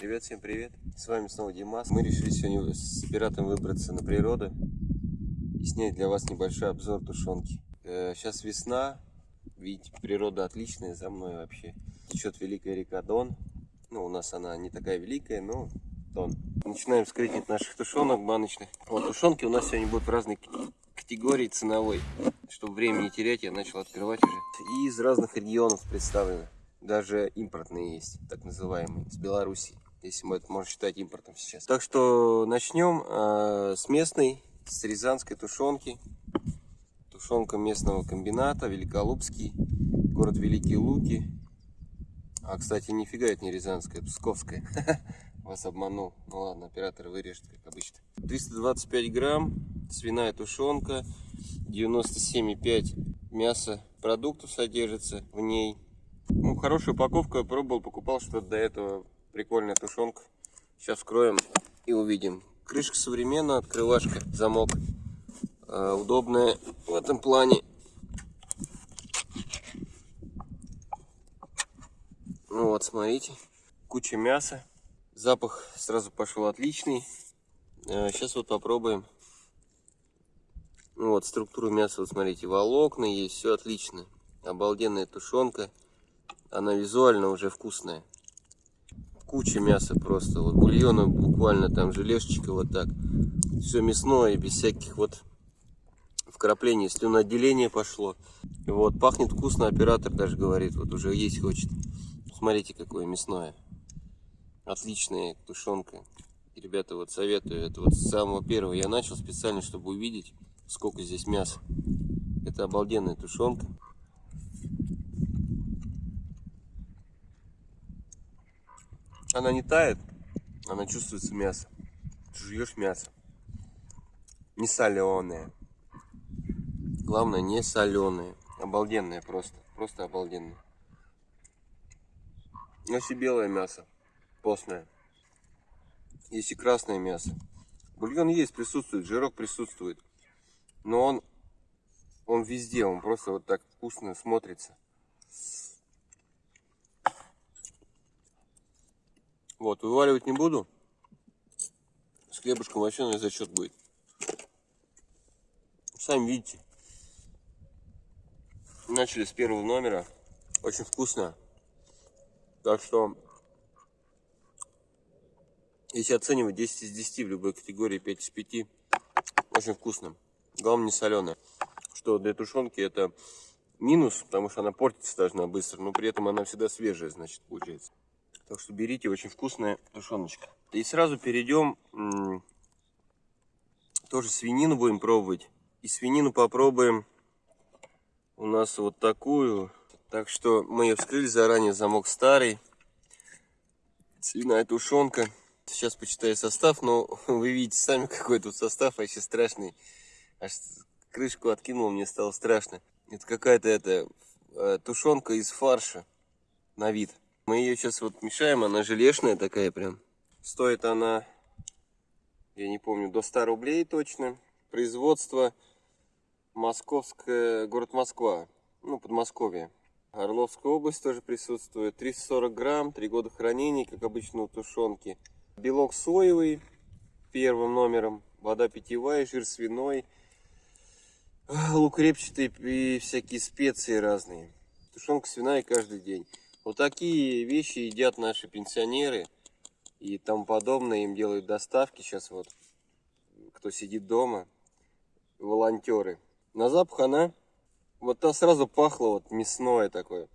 Привет, всем привет! С вами снова Димас. Мы решили сегодня с пиратом выбраться на природу и снять для вас небольшой обзор тушенки. Сейчас весна, видите, природа отличная за мной вообще. Течет великая река Дон. Ну, у нас она не такая великая, но Дон. Начинаем скрытить наших тушенок баночных. Вот тушенки у нас сегодня будут в разной категории ценовой. Чтобы время не терять, я начал открывать уже. И из разных регионов представлены. Даже импортные есть, так называемые, с Беларуси если мы это можем считать импортом сейчас. Так что начнем э, с местной, с рязанской тушенки. Тушенка местного комбината, Великолупский, город Великие Луки. А, кстати, нифига это не рязанская, псковская. Вас обманул. Ну ладно, оператор вырежет, как обычно. 325 грамм, свиная тушенка, 97,5 мяса продуктов содержится в ней. Ну, хорошая упаковка, пробовал, покупал что-то до этого Прикольная тушенка. Сейчас вскроем и увидим. Крышка современная, открывашка, замок. Э, удобная в этом плане. Ну вот, смотрите. Куча мяса. Запах сразу пошел отличный. Э, сейчас вот попробуем. Ну вот, структуру мяса, вот смотрите, волокна есть, все отлично. Обалденная тушенка. Она визуально уже вкусная куча мяса просто. Вот бульона буквально там желешечка вот так. Все мясное, без всяких вот вкраплений. Слюноотделение пошло. Вот, пахнет вкусно, оператор даже говорит, вот уже есть хочет. Смотрите, какое мясное. Отличная тушенка. И, ребята, вот советую. Это вот с самого первого я начал специально, чтобы увидеть, сколько здесь мяса. Это обалденная тушенка. Она не тает, она чувствуется мясо. Ты жуешь мясо. Не соленое. Главное, не соленое. Обалденное просто. Просто обалденное. Если белое мясо, постное. Есть и красное мясо. Бульон есть, присутствует, жирок присутствует. Но он, он везде, он просто вот так вкусно смотрится. Вот, вываливать не буду. С хлебушком вообще на зачет будет. Сами видите. Начали с первого номера. Очень вкусно. Так что, если оценивать 10 из 10 в любой категории, 5 из 5, очень вкусно. Главное не соленое. Что для тушенки это минус, потому что она портится должна быстро, но при этом она всегда свежая, значит, получается. Так что берите, очень вкусная тушеночка. И сразу перейдем, тоже свинину будем пробовать. И свинину попробуем у нас вот такую. Так что мы ее вскрыли заранее, замок старый. Свиная тушенка. Сейчас почитаю состав, но вы видите сами, какой тут состав, вообще страшный. Аж крышку откинул, мне стало страшно. Это какая-то это э, тушенка из фарша на вид. Мы ее сейчас вот мешаем, она желешная такая прям. Стоит она, я не помню, до 100 рублей точно. Производство Московская, город Москва, ну, Подмосковье. Орловская область тоже присутствует. 340 грамм, 3 года хранения, как обычно у тушенки. Белок соевый первым номером, вода питьевая, жир свиной, лук репчатый и всякие специи разные. Тушенка свиная каждый день. Вот такие вещи едят наши пенсионеры и тому подобное. Им делают доставки сейчас вот, кто сидит дома, волонтеры. На запах она, вот та сразу пахла вот мясное такое.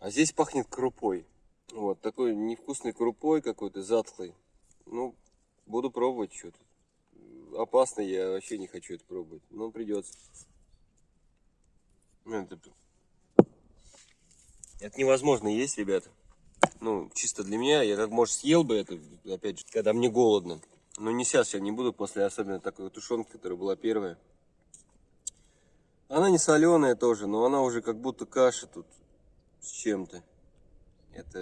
А здесь пахнет крупой. Вот такой невкусной крупой какой-то, затхлый. Ну, буду пробовать что-то. Опасно, я вообще не хочу это пробовать. Но придется. Это это невозможно есть, ребята. Ну, чисто для меня. Я как, может, съел бы это, опять же, когда мне голодно. Но не сейчас, я не буду, после особенно такой тушенки, которая была первая. Она не соленая тоже, но она уже как будто каша тут с чем-то. Это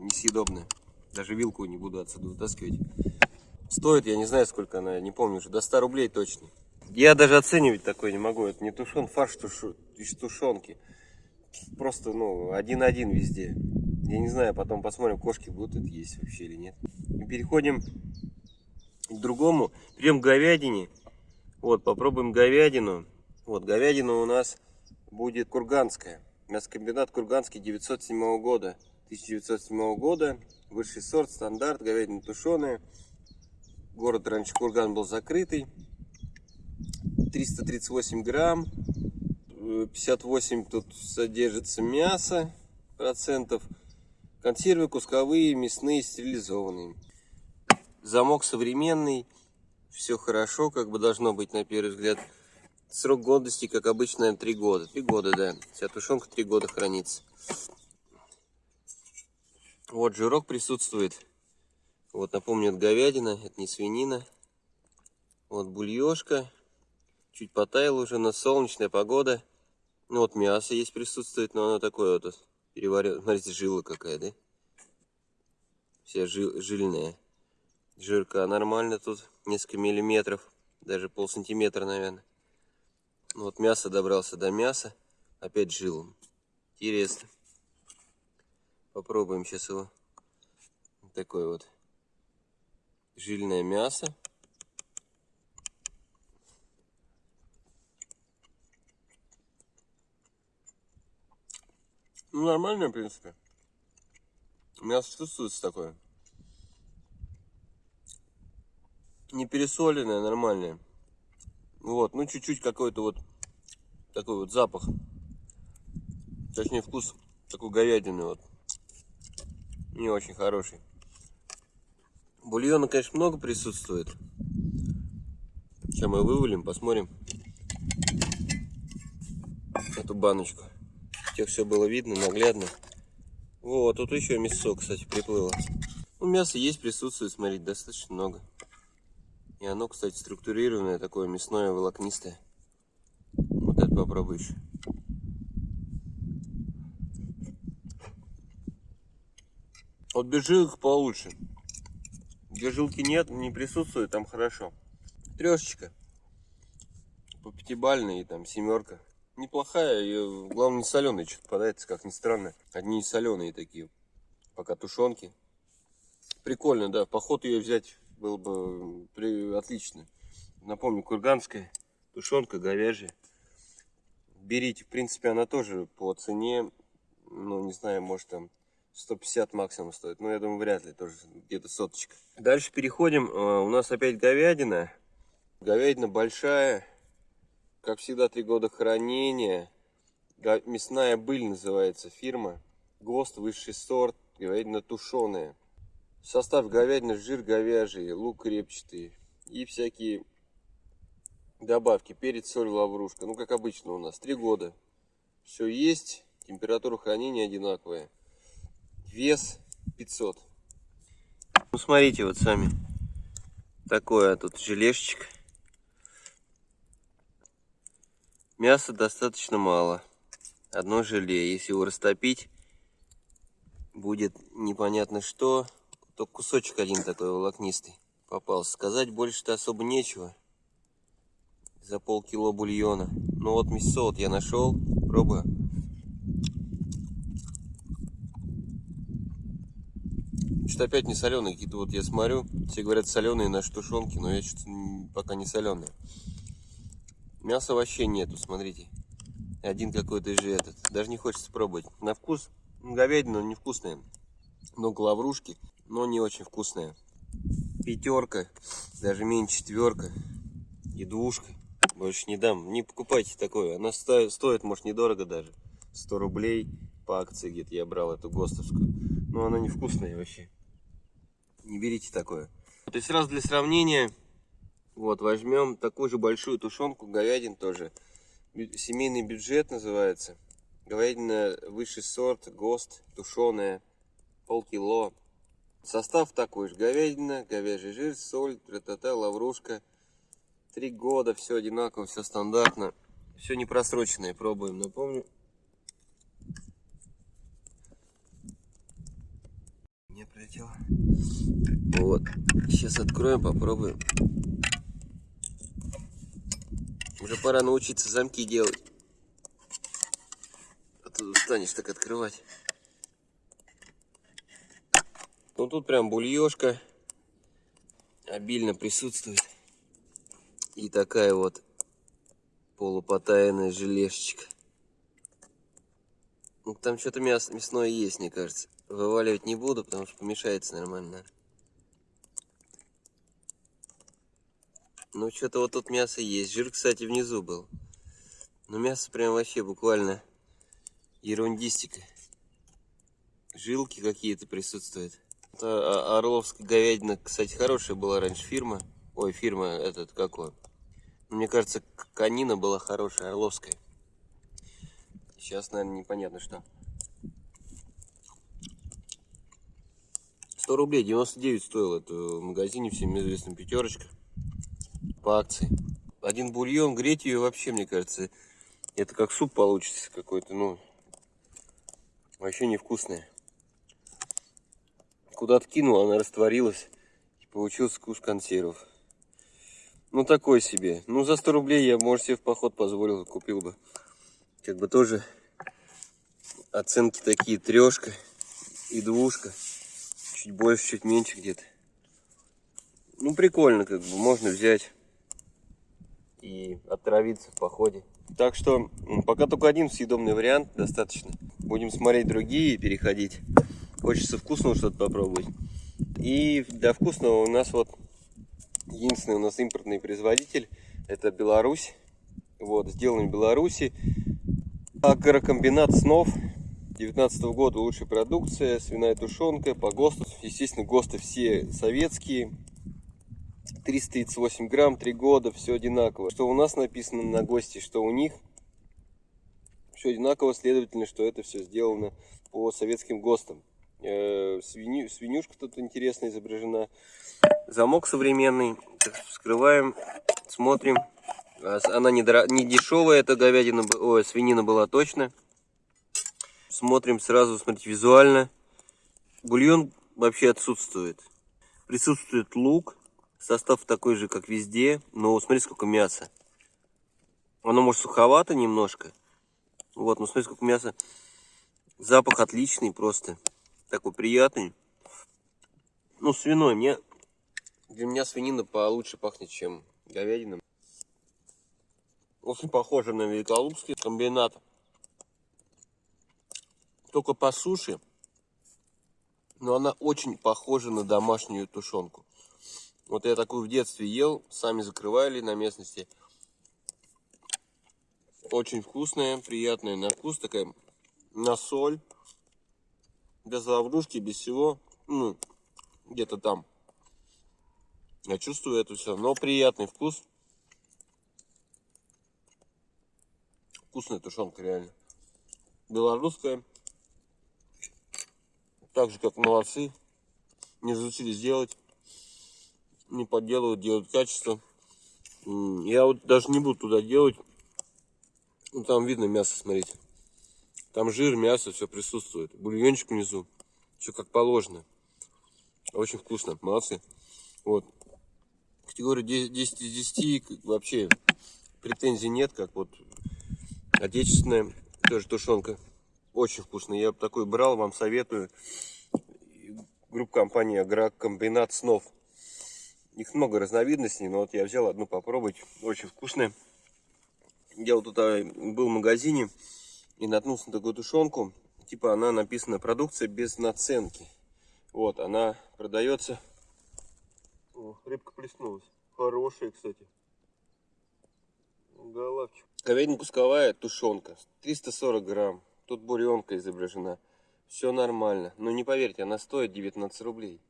несъедобно. Даже вилку не буду отсюда вытаскивать. Стоит, я не знаю, сколько она, не помню уже, до 100 рублей точно. Я даже оценивать такой не могу. Это не тушен, фарш тушу, из тушенки просто, ну, один-один везде. Я не знаю, потом посмотрим, кошки будут это есть вообще или нет. И переходим к другому. Прям к говядине. Вот, попробуем говядину. Вот, говядина у нас будет курганская. Мясокомбинат Курганский 907 года. 1907 года. Высший сорт, стандарт, говядина тушеная. Город раньше Курган был закрытый. 338 грамм. 58 тут содержится мясо процентов. Консервы кусковые, мясные, стерилизованные. Замок современный. Все хорошо, как бы должно быть на первый взгляд. Срок годности, как обычно, 3 года. 3 года, да. Вся тушенка 3 года хранится. Вот жирок присутствует. Вот напомню, это говядина, это не свинина. Вот бульешка. Чуть потаял уже, на солнечная погода. Ну вот мясо есть присутствует, но оно такое вот переварил. Смотрите, жила какая, да? Вся жил, жильная. Жирка нормально тут, несколько миллиметров, даже пол сантиметра, наверное. Ну вот мясо добрался до мяса, опять жилом. Интересно. Попробуем сейчас его. Такое вот жильное мясо. Ну, нормально, в принципе. Мясо чувствуется такое. Не пересоленное, нормальное. Вот, ну чуть-чуть какой-то вот такой вот запах. Точнее вкус такой говядины вот. Не очень хороший. Бульона, конечно, много присутствует. Сейчас мы вывалим, посмотрим эту баночку. Тех все было видно, наглядно. Вот, тут еще мясо, кстати, приплыло. Ну, мясо есть, присутствует, смотрите, достаточно много. И оно, кстати, структурированное, такое мясное, волокнистое. Вот это попробуй еще. Вот без жилок получше. Где жилки нет, не присутствует, там хорошо. Трешечка. По пятибальной, там семерка неплохая, и, главное не соленая, что-то попадается, как ни странно. Одни соленые такие, пока тушенки. Прикольно, да, поход ее взять было бы при... отлично. Напомню, курганская тушенка говяжья. Берите, в принципе, она тоже по цене, ну, не знаю, может там 150 максимум стоит. Но я думаю, вряд ли, тоже где-то соточка. Дальше переходим. Э, у нас опять говядина. Говядина большая как всегда, три года хранения. Мясная быль называется фирма. ГОСТ высший сорт, говядина тушеная. Состав говядина, жир говяжий, лук репчатый и всякие добавки. Перец, соль, лаврушка. Ну, как обычно у нас. Три года. Все есть. Температура хранения одинаковая. Вес 500. Ну, смотрите вот сами. Такое тут желешечек. Мяса достаточно мало. Одно желе. Если его растопить, будет непонятно что. Только кусочек один такой волокнистый попался. Сказать больше-то особо нечего. За полкило бульона. Ну вот мясо вот я нашел. Пробую. Что-то опять не соленые какие-то. Вот я смотрю, все говорят соленые наши тушенки, но я что-то пока не соленые. Мяса вообще нету, смотрите. Один какой-то же этот. Даже не хочется пробовать. На вкус говядина невкусная. Много лаврушки, но не очень вкусная. Пятерка, даже меньше четверка и двушка. Больше не дам. Не покупайте такое. Она стоит, стоит может, недорого даже. 100 рублей по акции где-то я брал эту ГОСТовскую. Но она невкусная вообще. Не берите такое. То есть сразу для сравнения вот, возьмем такую же большую тушенку, говядин тоже. Семейный бюджет называется. Говядина высший сорт, ГОСТ, тушеная, полкило. Состав такой же. Говядина, говяжий жир, соль, тра-та-та, лаврушка. Три года, все одинаково, все стандартно. Все не просроченное, пробуем, напомню. Не прилетело. Вот, сейчас откроем, попробуем. Уже пора научиться замки делать. А то устанешь так открывать. Ну тут прям бульешка обильно присутствует. И такая вот полупотаянная желешечка. Ну, там что-то мясо мясное есть, мне кажется. Вываливать не буду, потому что помешается нормально. Ну, что-то вот тут мясо есть. Жир, кстати, внизу был. Но мясо прям вообще буквально ерундистика. Жилки какие-то присутствуют. Это Орловская говядина, кстати, хорошая была раньше фирма. Ой, фирма этот какой. Мне кажется, конина была хорошая, Орловская. Сейчас, наверное, непонятно что. 100 рублей 99 стоил это в магазине всем известном пятерочка по акции. Один бульон, греть ее вообще, мне кажется, это как суп получится какой-то, ну, вообще невкусная. Куда-то кинул, она растворилась, и получился вкус консервов. Ну, такой себе. Ну, за 100 рублей я, может, себе в поход позволил, купил бы. Как бы тоже оценки такие, трешка и двушка. Чуть больше, чуть меньше где-то. Ну, прикольно, как бы, можно взять и отравиться в походе. Так что пока только один съедобный вариант достаточно. Будем смотреть другие и переходить. Хочется вкусного что-то попробовать. И для вкусного у нас вот единственный у нас импортный производитель. Это Беларусь. Вот, сделан в Беларуси. Агрокомбинат снов. 19 -го года лучшая продукция, свиная тушенка по ГОСТу. Естественно, ГОСТы все советские. 338 грамм, 3 года, все одинаково. Что у нас написано на ГОСТе, что у них. Все одинаково, следовательно, что это все сделано по советским ГОСТам. Э, свиню, свинюшка тут интересно изображена. Замок современный. Вскрываем, смотрим. А, она не, дор... не дешевая, эта говядина, ой, свинина была точно. Смотрим сразу, смотрите, визуально. Бульон вообще отсутствует. Присутствует лук, Состав такой же, как везде, но смотри, сколько мяса. Оно может суховато немножко. Вот, но смотри, сколько мяса. Запах отличный просто. Такой приятный. Ну, свиной. Мне, для меня свинина получше пахнет, чем говядина. Очень похоже на великолукский комбинат. Только по суше. Но она очень похожа на домашнюю тушенку. Вот я такую в детстве ел, сами закрывали на местности. Очень вкусная, приятная на вкус, такая на соль. Без лаврушки, без всего. Ну, где-то там. Я чувствую это все, но приятный вкус. Вкусная тушенка, реально. Белорусская. Так же, как молодцы. Не разучились сделать не подделывают, делают качество. Я вот даже не буду туда делать. Ну, там видно мясо, смотрите. Там жир, мясо, все присутствует. Бульончик внизу. Все как положено. Очень вкусно. Молодцы. Вот. Категория 10 из 10 вообще претензий нет, как вот отечественная тоже тушенка. Очень вкусно. Я такой брал, вам советую. Группа компании Агрокомбинат Снов. Их много разновидностей, но вот я взял одну попробовать. Очень вкусная. Я вот тут а, был в магазине и наткнулся на такую тушенку. Типа она написана продукция без наценки. Вот, она продается. О, рыбка плеснулась. Хорошая, кстати. Головчик. Говядина кусковая тушенка. 340 грамм. Тут буренка изображена. Все нормально. Но не поверьте, она стоит 19 рублей.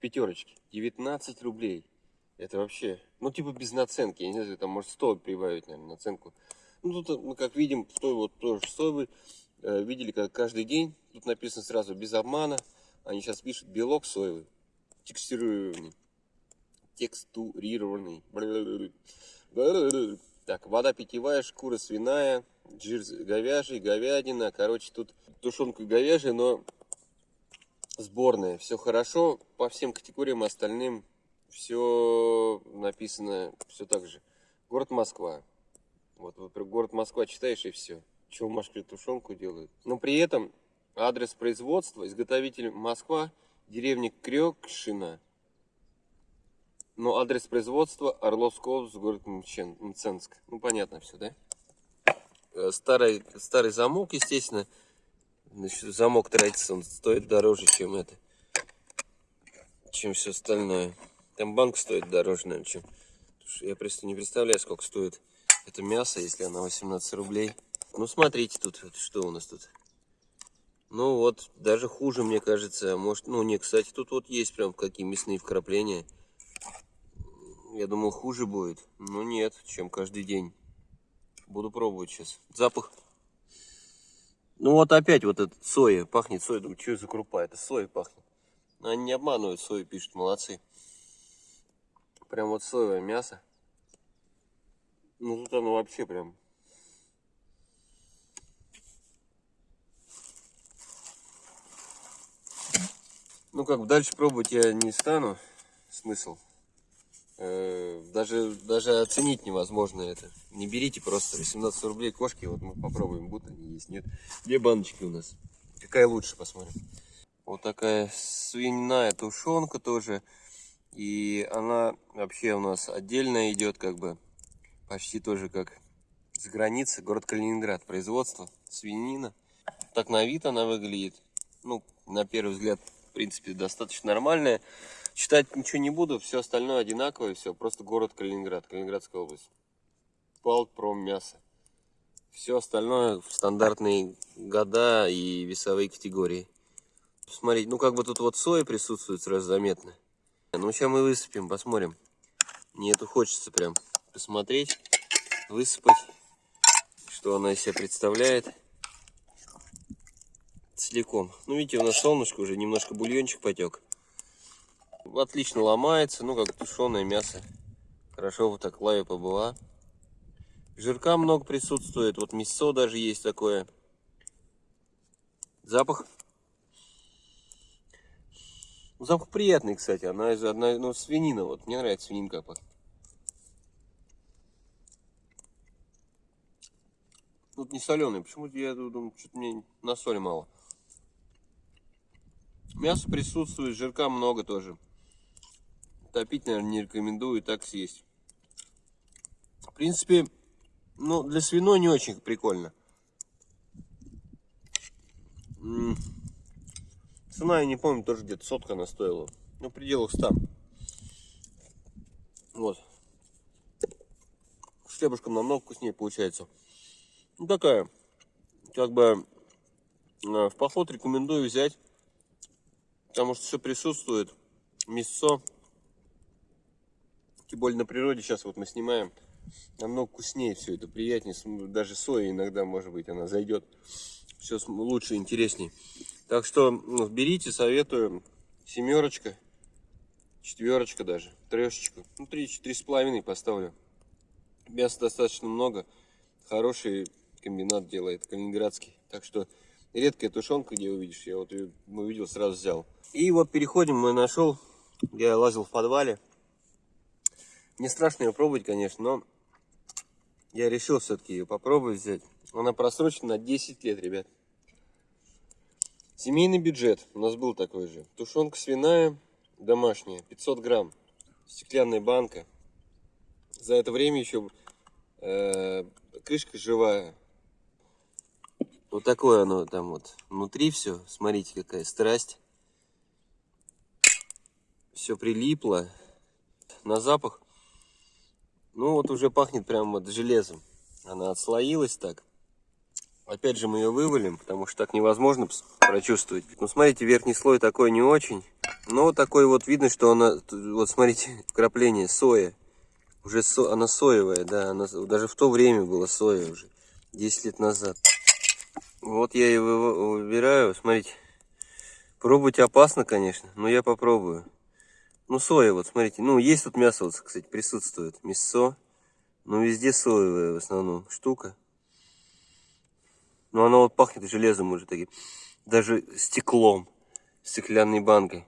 Пятерочки. 19 рублей. Это вообще, ну, типа без наценки. Я не знаю, там может 100 прибавить, наверное, наценку. Ну, тут мы, как видим, той вот тоже 100 вы э, видели, как каждый день. Тут написано сразу без обмана. Они сейчас пишут белок соевый, текстурированный. Текстурированный. Так, вода питьевая, шкура свиная, жир говяжий, говядина. Короче, тут тушенка говяжья, но сборная. Все хорошо по всем категориям остальным все написано все так же. Город Москва. Вот, вот город Москва читаешь и все. Чего в Москве тушенку делают. Но при этом адрес производства, изготовитель Москва, Деревня Крёкшина. Но адрес производства Орловская область, город Мценск. Ну, понятно все, да? Э, Старый, старый замок, естественно. Значит, замок тратится, он стоит дороже, чем это. Чем все остальное. Там банк стоит дороже, наверное, чем... Я просто не представляю, сколько стоит это мясо, если оно 18 рублей. Ну, смотрите тут, что у нас тут. Ну вот, даже хуже, мне кажется. Может, ну не, кстати, тут вот есть прям какие мясные вкрапления. Я думал, хуже будет. Но нет, чем каждый день. Буду пробовать сейчас. Запах. Ну вот опять вот этот соя. Пахнет соя. Думаю, что за крупа? Это соя пахнет. Они не обманывают, сою пишут, молодцы. Прям вот соевое мясо. Ну тут оно вообще прям Ну как, дальше пробовать я не стану. Смысл. Э, Даже, даже оценить невозможно это. Не берите просто 18 рублей кошки. Вот мы попробуем, будут они есть, нет. Две баночки у нас. Какая лучше, посмотрим. Вот такая свиная тушенка тоже. И она вообще у нас отдельно идет, как бы почти тоже как с границы. Город Калининград. Производство свинина. Так на вид она выглядит. Ну, на первый взгляд, в принципе, достаточно нормальная. Читать ничего не буду, все остальное одинаковое, все, просто город Калининград, Калининградская область. Палтпром мясо. Все остальное в стандартные года и весовые категории. Смотрите, ну как бы тут вот соя присутствует сразу заметно. Ну сейчас мы высыпем, посмотрим. Мне это хочется прям посмотреть, высыпать, что она из себя представляет целиком. Ну, видите, у нас солнышко уже немножко бульончик потек. Отлично ломается, ну, как тушеное мясо. Хорошо вот так лаве побыла. Жирка много присутствует, вот мясо даже есть такое. Запах. Запах приятный, кстати. Она из одной, ну, свинина, вот, мне нравится свининка пахнет. Тут не соленый. Почему-то я думаю, что-то мне на соли мало. Мясо присутствует, жирка много тоже. Топить, наверное, не рекомендую, так съесть. В принципе, ну, для свиной не очень прикольно. Цена, я не помню, тоже где-то сотка она стоила. Ну, в пределах 100. Вот. С хлебушком намного вкуснее получается. Ну, такая, как бы, э, в поход рекомендую взять потому что все присутствует. Мясо. Тем более на природе сейчас вот мы снимаем. Намного вкуснее все это, приятнее. Даже соя иногда, может быть, она зайдет. Все лучше, интереснее. Так что ну, берите, советую. Семерочка, четверочка даже, трешечку. Ну, три, три с половиной поставлю. Мяса достаточно много. Хороший комбинат делает, калининградский. Так что редкая тушенка, где увидишь, я вот ее увидел, сразу взял. И вот переходим, мы нашел, я лазил в подвале. Мне страшно ее пробовать, конечно, но я решил все-таки ее попробовать взять. Она просрочена на 10 лет, ребят. Семейный бюджет у нас был такой же. Тушенка свиная, домашняя, 500 грамм. Стеклянная банка. За это время еще э, крышка живая. Вот такое оно там вот внутри все. Смотрите, какая страсть все прилипло. На запах, ну вот уже пахнет прям вот железом. Она отслоилась так. Опять же мы ее вывалим, потому что так невозможно прочувствовать. Ну смотрите, верхний слой такой не очень. Но такой вот видно, что она, вот смотрите, вкрапление соя. Уже со, она соевая, да, она, даже в то время была соя уже, 10 лет назад. Вот я ее выбираю, смотрите. Пробовать опасно, конечно, но я попробую. Ну, соя, вот, смотрите. Ну, есть тут мясо, вот, кстати, присутствует. Мясо. Ну, везде соевая в основном штука. Но оно вот пахнет железом уже таким. Даже стеклом. Стеклянной банкой.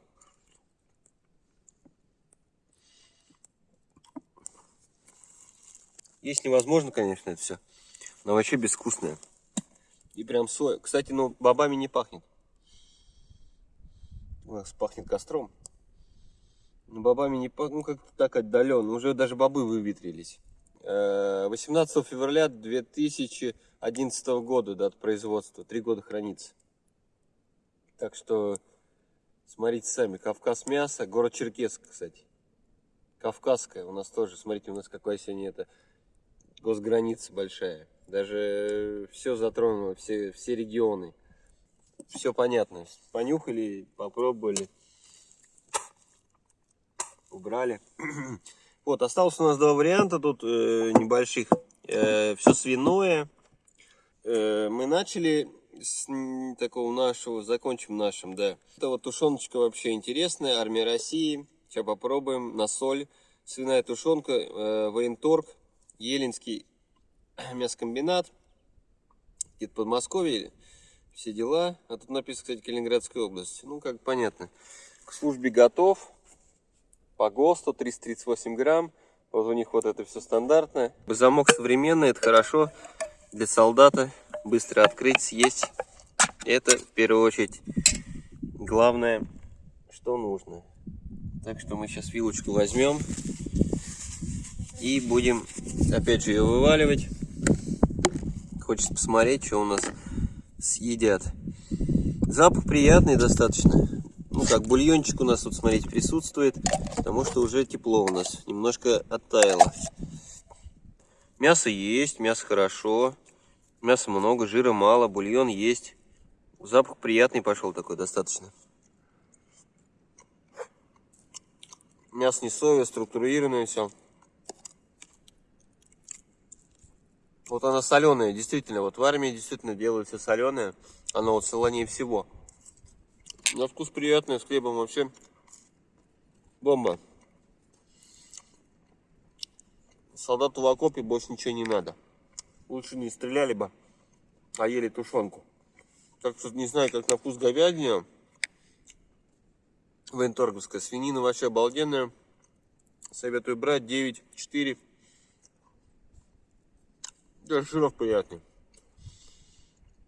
Есть невозможно, конечно, это все. Но вообще безвкусное. И прям соя. Кстати, ну, бобами не пахнет. У нас пахнет костром. Но бобами не пах- ну как-то так отдаленно. Уже даже бобы выветрились. Э, 18 февраля 2011 года дата производства. Три года хранится. Так что смотрите сами. Кавказ мясо. Город Черкесск, кстати. Кавказская у нас тоже. Смотрите, у нас какая сегодня это госграница большая. Даже все затронуло, все, все регионы. Все понятно. Понюхали, попробовали. Убрали. Вот, осталось у нас два варианта тут э, небольших. все свиное. Э, мы начали с такого нашего, закончим нашим, да. Это вот тушеночка вообще интересная, армия России. Сейчас попробуем на соль. Свиная тушенка, э, военторг, Елинский мясокомбинат. Где-то Подмосковье, все дела. А тут написано, кстати, Калининградская область. Ну, как понятно. К службе готов. По ГОСТу 338 грамм. Вот у них вот это все стандартное. Замок современный, это хорошо. Для солдата быстро открыть, съесть. Это в первую очередь главное, что нужно. Так что мы сейчас вилочку возьмем и будем опять же ее вываливать. Хочется посмотреть, что у нас съедят. Запах приятный достаточно. Ну как бульончик у нас тут, смотрите, присутствует, потому что уже тепло у нас, немножко оттаяло. Мясо есть, мясо хорошо, мяса много, жира мало, бульон есть. Запах приятный пошел такой достаточно. Мясо не соевое, структурированное все. Вот она соленая, действительно, вот в армии действительно делают все соленое. Оно вот солонее всего. На вкус приятный, с хлебом вообще бомба. Солдату в окопе больше ничего не надо. Лучше не стреляли бы, а ели тушенку. Так что не знаю, как на вкус говядина. Военторговская свинина вообще обалденная. Советую брать 9-4. Даже жиров приятный.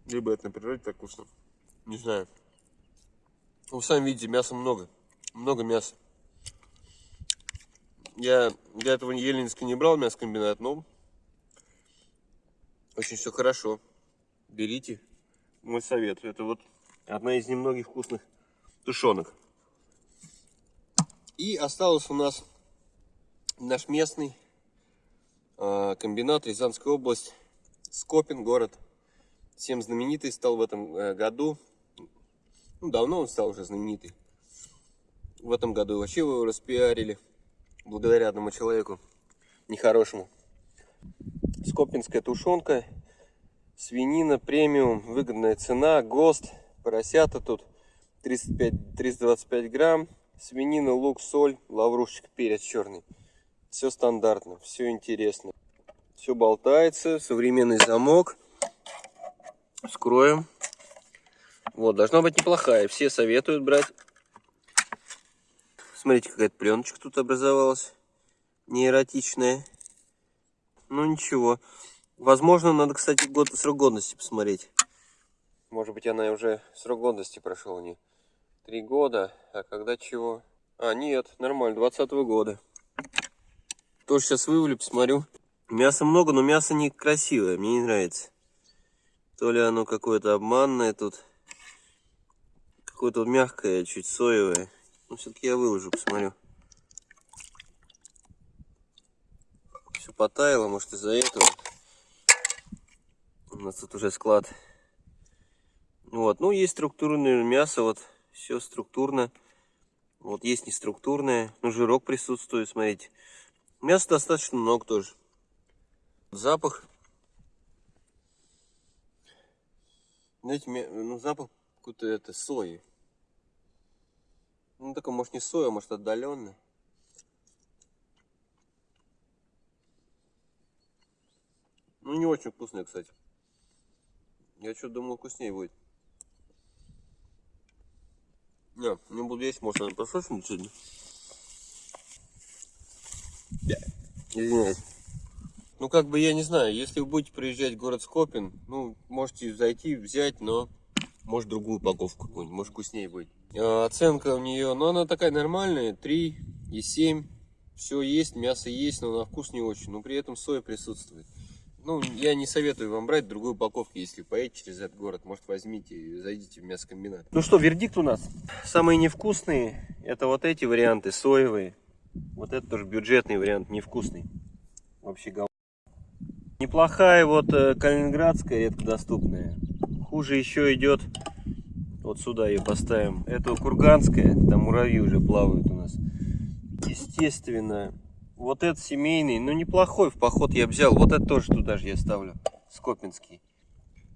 Либо это на природе так вкусно. Не знаю. Вы сами видите, мяса много. Много мяса. Я для этого Еленинска не брал мясокомбинат, но очень все хорошо. Берите. Мой совет. Это вот одна из немногих вкусных тушенок. И осталось у нас наш местный э, комбинат Рязанская область. Скопин город. Всем знаменитый стал в этом э, году. Ну, давно он стал уже знаменитый. В этом году вообще его распиарили. Благодаря одному человеку. Нехорошему. Скопинская тушенка. Свинина премиум. Выгодная цена. ГОСТ. Поросята тут 35, 325 грамм. Свинина, лук, соль, лаврушечка, перец черный. Все стандартно, все интересно. Все болтается. Современный замок. Скроем. Вот, должна быть неплохая. Все советуют брать. Смотрите, какая-то пленочка тут образовалась. Не эротичная. Ну ничего. Возможно, надо, кстати, год срок годности посмотреть. Может быть, она уже срок годности прошел не три года. А когда чего? А, нет, нормально, 20 -го года. Тоже сейчас вывалю, посмотрю. Мяса много, но мясо некрасивое, мне не нравится. То ли оно какое-то обманное тут. Какое-то мягкое, чуть соевое. Но все-таки я выложу, посмотрю. Все потаяло, может из-за этого. У нас тут уже склад. Вот, ну есть структурное мясо, вот все структурно. Вот есть неструктурное, ну жирок присутствует, смотрите. Мяса достаточно много тоже. Запах. Знаете, ну запах какой-то это сои. Ну такой, может не соя, может отдаленный. Ну не очень вкусная, кстати. Я что думал вкуснее будет. Не, не буду есть, может она просрочена сегодня. Извиняюсь. Ну, как бы, я не знаю, если вы будете приезжать в город Скопин, ну, можете зайти, взять, но, может, другую упаковку какую-нибудь, может, вкуснее будет. Э, Оценка у нее, ну она такая нормальная, 3 и 7. Все есть, мясо есть, но на вкус не очень. Но при этом соя присутствует. Ну, я не советую вам брать другую упаковку, если поедете через этот город. Может, возьмите и зайдите в мясокомбинат. Ну что, вердикт у нас. Самые невкусные, это вот эти варианты, соевые. Вот это тоже бюджетный вариант, невкусный. Вообще гол... Неплохая вот э, калининградская, редкодоступная. Хуже еще идет, вот сюда ее поставим. Это курганская, там муравьи уже плавают у нас. Естественно, вот этот семейный, ну неплохой, в поход я взял. Вот это тоже туда же я ставлю, скопинский.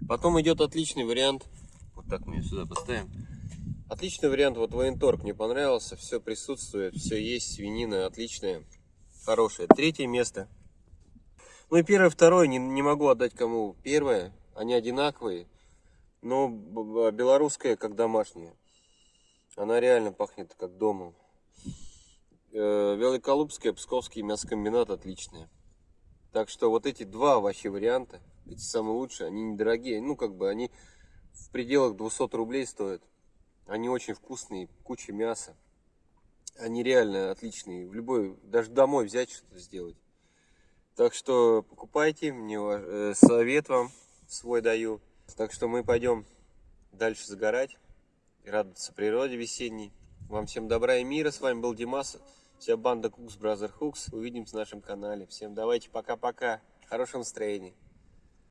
Потом идет отличный вариант, вот так мы ее сюда поставим. Отличный вариант, вот военторг мне понравился, все присутствует, все есть, свинина отличная, хорошая. Третье место. Ну и первое, второе, не, не могу отдать кому. Первое, они одинаковые, но белорусская как домашняя. Она реально пахнет как домом. Э, Великолупская, Псковский мясокомбинат отличные. Так что вот эти два вообще варианта, эти самые лучшие, они недорогие. Ну, как бы они в пределах 200 рублей стоят. Они очень вкусные, куча мяса. Они реально отличные. В любой, даже домой взять что-то сделать. Так что покупайте, мне э, совет вам свой даю. Так что мы пойдем дальше загорать, радоваться природе весенней. Вам всем добра и мира. С вами был Димас. Вся банда Cooks Brother Hooks. Увидимся на нашем канале. Всем давайте пока-пока. Хорошего настроения.